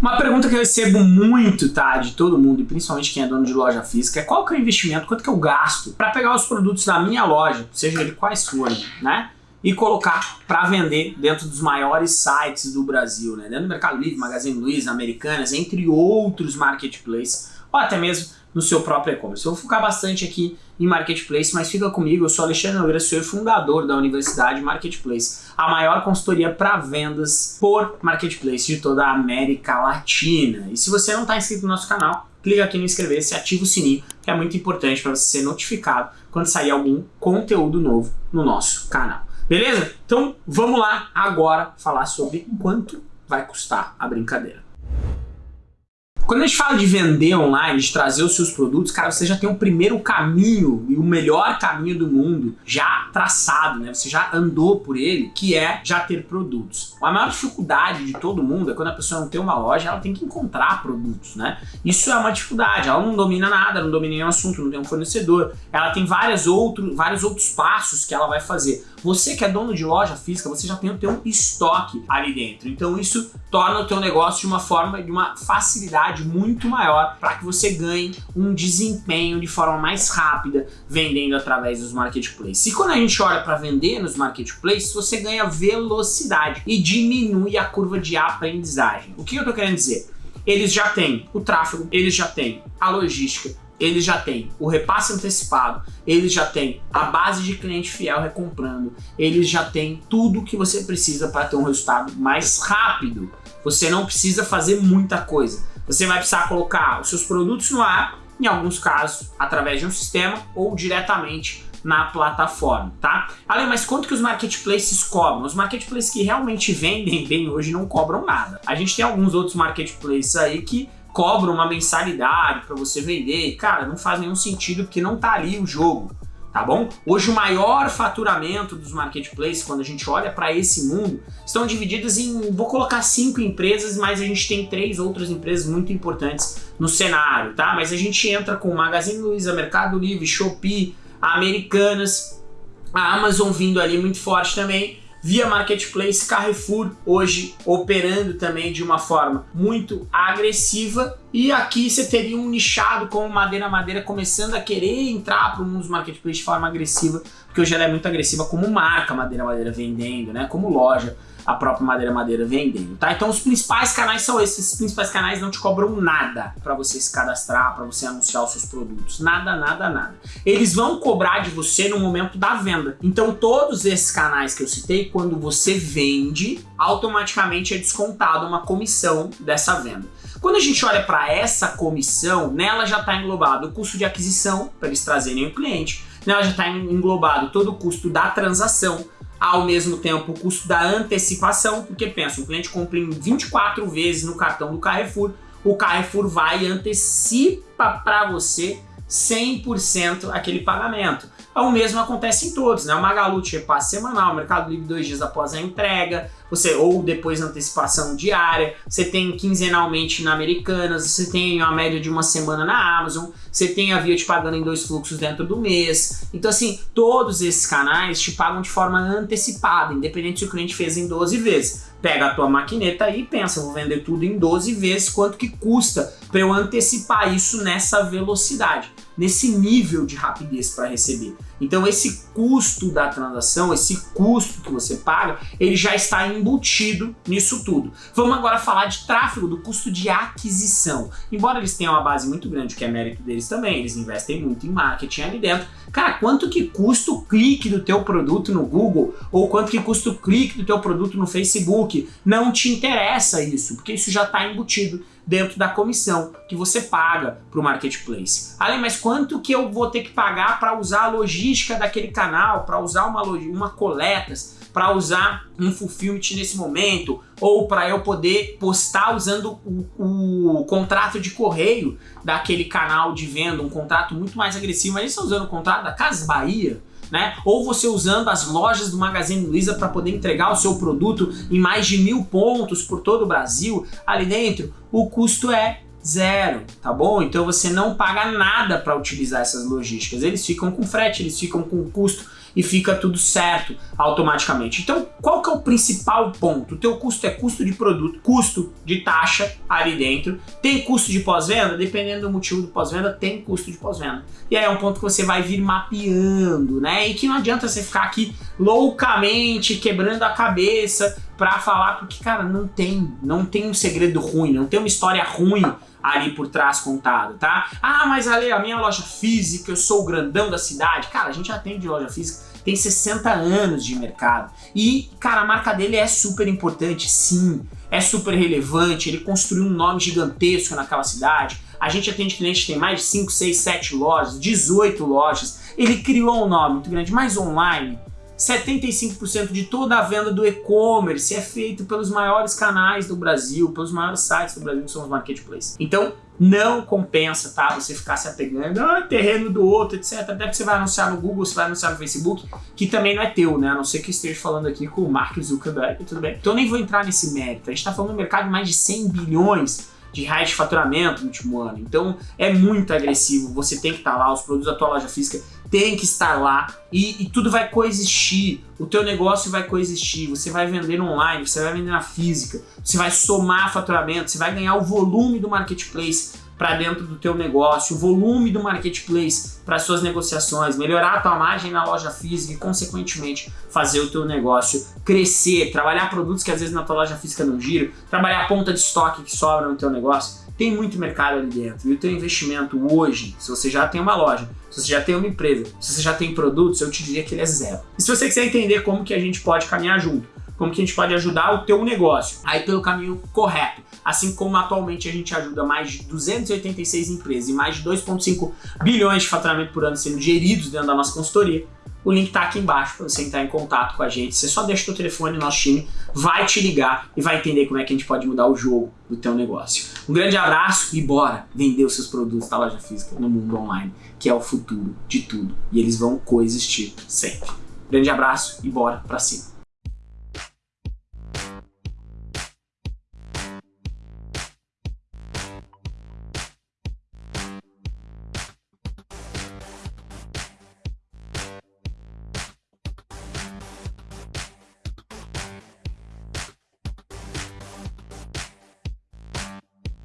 Uma pergunta que eu recebo muito, tá, de todo mundo, e principalmente quem é dono de loja física, é qual que é o investimento, quanto que eu gasto para pegar os produtos da minha loja, seja ele quais forem, né? E colocar para vender dentro dos maiores sites do Brasil, né? Dentro do Mercado Livre, Magazine Luiza, Americanas, entre outros marketplaces, ou até mesmo no seu próprio e-commerce. Eu vou focar bastante aqui em Marketplace, mas fica comigo, eu sou Alexandre Nogueira, sou fundador da Universidade Marketplace, a maior consultoria para vendas por Marketplace de toda a América Latina. E se você não está inscrito no nosso canal, clica aqui no inscrever-se, ativa o sininho, que é muito importante para você ser notificado quando sair algum conteúdo novo no nosso canal. Beleza? Então vamos lá agora falar sobre quanto vai custar a brincadeira. Quando a gente fala de vender online, de trazer os seus produtos, cara, você já tem o primeiro caminho e o melhor caminho do mundo já traçado, né? Você já andou por ele, que é já ter produtos. A maior dificuldade de todo mundo é quando a pessoa não tem uma loja, ela tem que encontrar produtos, né? Isso é uma dificuldade, ela não domina nada, não domina nenhum assunto, não tem um fornecedor, ela tem várias outro, vários outros passos que ela vai fazer. Você que é dono de loja física, você já tem o teu estoque ali dentro. Então isso torna o teu negócio de uma forma, de uma facilidade muito maior para que você ganhe um desempenho de forma mais rápida vendendo através dos marketplaces. E quando a gente olha para vender nos marketplaces, você ganha velocidade e diminui a curva de aprendizagem. O que eu estou querendo dizer? Eles já têm o tráfego, eles já têm a logística, eles já têm o repasse antecipado, eles já têm a base de cliente fiel recomprando, eles já têm tudo que você precisa para ter um resultado mais rápido. Você não precisa fazer muita coisa. Você vai precisar colocar os seus produtos no ar, em alguns casos através de um sistema ou diretamente na plataforma, tá? Além, mas quanto que os marketplaces cobram? Os marketplaces que realmente vendem bem hoje não cobram nada. A gente tem alguns outros marketplaces aí que cobram uma mensalidade para você vender e, cara, não faz nenhum sentido porque não tá ali o jogo, tá bom? Hoje o maior faturamento dos marketplaces, quando a gente olha para esse mundo, estão divididos em, vou colocar cinco empresas, mas a gente tem três outras empresas muito importantes no cenário, tá? Mas a gente entra com Magazine Luiza, Mercado Livre, Shopee, Americanas, a Amazon vindo ali muito forte também, via Marketplace, Carrefour hoje operando também de uma forma muito agressiva. E aqui você teria um nichado como Madeira Madeira começando a querer entrar para o mundo dos marketplaces de forma agressiva, porque hoje ela é muito agressiva como marca Madeira Madeira vendendo, né, como loja a própria Madeira Madeira vendendo, tá? Então os principais canais são esses, esses principais canais não te cobram nada para você se cadastrar, para você anunciar os seus produtos, nada, nada, nada. Eles vão cobrar de você no momento da venda. Então todos esses canais que eu citei, quando você vende, automaticamente é descontado uma comissão dessa venda. Quando a gente olha para essa comissão, nela já está englobado o custo de aquisição, para eles trazerem o cliente, nela já está englobado todo o custo da transação, ao mesmo tempo o custo da antecipação, porque pensa, o cliente compra em 24 vezes no cartão do Carrefour, o Carrefour vai e antecipa para você 100% aquele pagamento. O mesmo acontece em todos, né? O Magalu te repasse semanal, o Mercado Livre dois dias após a entrega, você ou depois antecipação diária, você tem quinzenalmente na Americanas, você tem a média de uma semana na Amazon, você tem a Via te pagando em dois fluxos dentro do mês. Então assim, todos esses canais te pagam de forma antecipada, independente se o cliente fez em 12 vezes. Pega a tua maquineta aí e pensa, vou vender tudo em 12 vezes, quanto que custa para eu antecipar isso nessa velocidade nesse nível de rapidez para receber. Então esse custo da transação, esse custo que você paga, ele já está embutido nisso tudo. Vamos agora falar de tráfego, do custo de aquisição. Embora eles tenham uma base muito grande, que é mérito deles também, eles investem muito em marketing ali dentro. Cara, quanto que custa o clique do teu produto no Google ou quanto que custa o clique do teu produto no Facebook? Não te interessa isso, porque isso já está embutido dentro da comissão que você paga para o marketplace. Além, mas quanto que eu vou ter que pagar para usar a logística daquele canal, para usar uma, uma coletas, para usar um fulfillment nesse momento, ou para eu poder postar usando o, o, contrato de correio daquele canal de venda, um contrato muito mais agressivo, mas você usando o contrato da Casa Bahia, né? Ou você usando as lojas do Magazine Luiza para poder entregar o seu produto em mais de mil pontos por todo o Brasil ali dentro, o custo é zero, tá bom? Então você não paga nada para utilizar essas logísticas, eles ficam com frete, eles ficam com custo e fica tudo certo automaticamente. Então, qual que é o principal ponto? O teu custo é custo de produto, custo de taxa ali dentro. Tem custo de pós-venda? Dependendo do motivo do pós-venda, tem custo de pós-venda. E aí é um ponto que você vai vir mapeando, né? E que não adianta você ficar aqui loucamente quebrando a cabeça para falar, porque, cara, não tem, não tem um segredo ruim, não tem uma história ruim ali por trás contada, tá? Ah, mas ali a minha loja física, eu sou o grandão da cidade. Cara, a gente já tem de loja física, tem 60 anos de mercado. E, cara, a marca dele é super importante, sim. É super relevante, ele construiu um nome gigantesco naquela cidade. A gente atende clientes que tem mais de 5, 6, 7 lojas, 18 lojas. Ele criou um nome muito grande, mais online. 75% de toda a venda do e-commerce é feito pelos maiores canais do Brasil, pelos maiores sites do Brasil, que são os marketplaces. Então, não compensa, tá? Você ficar se apegando, ah, terreno do outro, etc. Até que você vai anunciar no Google, você vai anunciar no Facebook, que também não é teu, né? A não ser que esteja falando aqui com o Mark Zuckerberg, tudo bem. Então, nem vou entrar nesse mérito. A gente tá falando de um mercado de mais de 100 bilhões de reais de faturamento no último ano. Então é muito agressivo, você tem que estar tá lá, os produtos da tua loja física tem que estar lá e, e, tudo vai coexistir, o teu negócio vai coexistir, você vai vender online, você vai vender na física, você vai somar faturamento, você vai ganhar o volume do marketplace para dentro do teu negócio, o volume do marketplace para suas negociações, melhorar a tua margem na loja física e, consequentemente, fazer o teu negócio crescer, trabalhar produtos que às vezes na tua loja física não giram, trabalhar a ponta de estoque que sobra no teu negócio. Tem muito mercado ali dentro e o teu investimento hoje, se você já tem uma loja, se você já tem uma empresa, se você já tem produtos, eu te diria que ele é zero. E se você quiser entender como que a gente pode caminhar junto, como que a gente pode ajudar o teu negócio aí pelo caminho correto, assim como atualmente a gente ajuda mais de 286 empresas e mais de 2,5 bilhões de faturamento por ano sendo geridos dentro da nossa consultoria, o link está aqui embaixo para você entrar em contato com a gente. Você só deixa o telefone, nosso time vai te ligar e vai entender como é que a gente pode mudar o jogo do teu negócio. Um grande abraço e bora vender os seus produtos da loja física no mundo online, que é o futuro de tudo. E eles vão coexistir sempre. Grande abraço e bora para cima.